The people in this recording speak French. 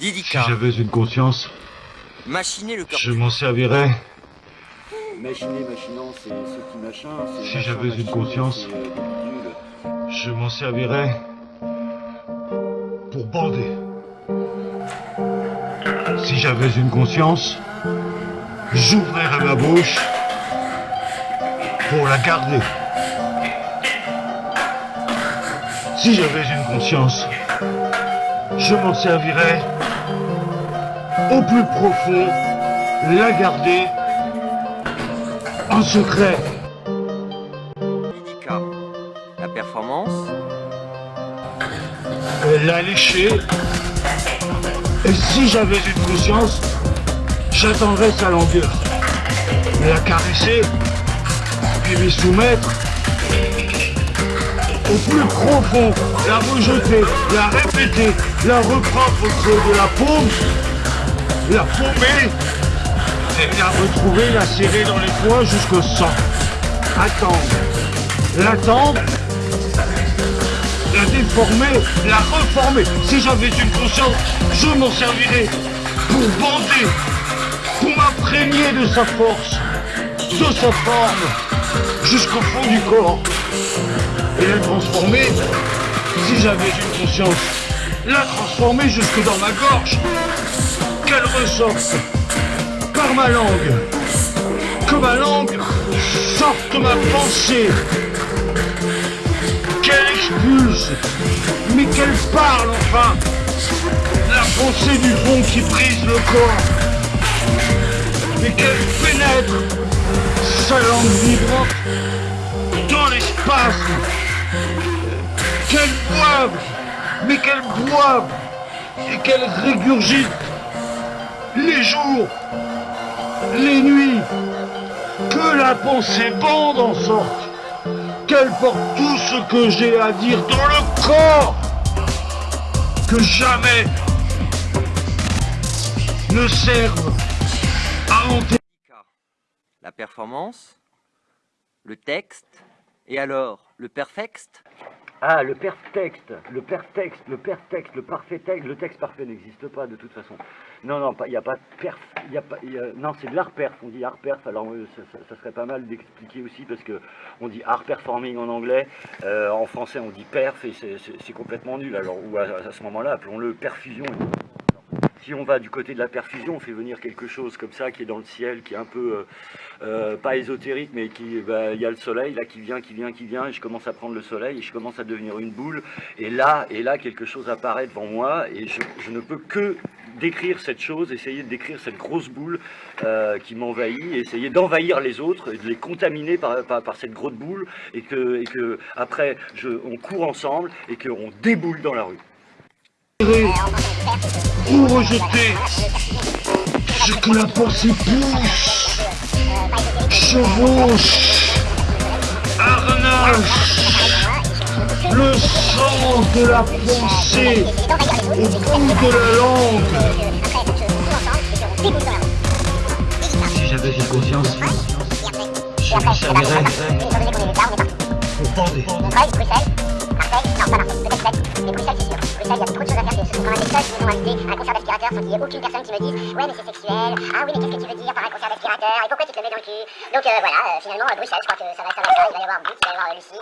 Si j'avais une conscience, machiner le cœur. je m'en servirais. Machiner, machinant, c'est ce qui machin. c'est Si j'avais une conscience. euh. Je m'en servirais pour bander. Si j'avais une conscience, j'ouvrirais ma bouche pour la garder. Si j'avais une conscience, je m'en servirais au plus profond, la garder en secret. La performance. L'a léché. Et si j'avais une conscience, j'attendrais sa longueur. La caresser, puis lui soumettre. Au plus profond, la rejeter, la répéter, la reprendre au creux de la paume, la paumer, et la retrouver, la serrer dans les poings jusqu'au sang. Attendre. L'attendre la déformer, la reformer. Si j'avais une conscience, je m'en servirais pour bander, pour m'imprégner de sa force, de sa forme, jusqu'au fond du corps. Et la transformer, si j'avais une conscience, la transformer jusque dans ma gorge. Qu'elle ressorte par ma langue, que ma langue sorte ma pensée. Qu'elle expulse, mais qu'elle parle enfin. La pensée du fond qui brise le corps, mais qu'elle pénètre sa langue vibrante dans l'espace. Qu'elle boive, mais qu'elle boive. Et qu'elle régurgite les jours, les nuits, que la pensée bande en sorte qu'elle porte tout ce que j'ai à dire dans le corps, que jamais ne serve à enterrer. Didica, la performance. Le texte. Et alors, le perfecte Ah, le perfecte, le perfecte, le perfecte, le parfait texte, le texte parfait n'existe pas de toute façon. Non, non, il n'y a pas de perf, y a pas, non, c'est de l'art perf, on dit art perf, alors euh, ça, serait pas mal d'expliquer aussi parce que on dit art performing en anglais, euh, en français on dit perf et c'est- complètement nul, alors ou à ce moment-là appelons-le perfusion. Si on va du côté de la perfusion, on fait venir quelque chose comme ça qui est dans le ciel, qui est un peu, euh, euh, pas ésotérique, mais qui, bah, il y a le soleil là qui vient, qui vient, qui vient, et je commence à prendre le soleil, et je commence à devenir une boule, et là, et là quelque chose apparaît devant moi, et je, ne peux que décrire cette chose, essayer de décrire cette grosse boule euh, qui m'envahit, essayer d'envahir les autres, et de les contaminer par, cette grosse boule, et que, après, on court ensemble, et qu'on déboule dans la rue. Ou rejeter ce que la pensée pousse, chevauche, harnache, le sang de la pensée au bout de la langue. Si j'avais une conscience, je m'en servirais pour bander. Mais Bruxelles, c'est sûr. Bruxelles, il y a trop de choses à faire. Quand même les seuls qui nous ont invités à un concert d'aspirateur sans qu'il y ait aucune personne qui me dise Ouais, mais c'est sexuel. Ah oui, mais qu'est-ce que tu veux dire par un concert d'aspirateur? Et pourquoi tu te le mets dans le cul? Donc euh, voilà, euh, finalement, euh, Bruxelles, je crois que ça va être ça. Il va y avoir Brut, il va y avoir euh, Lucie.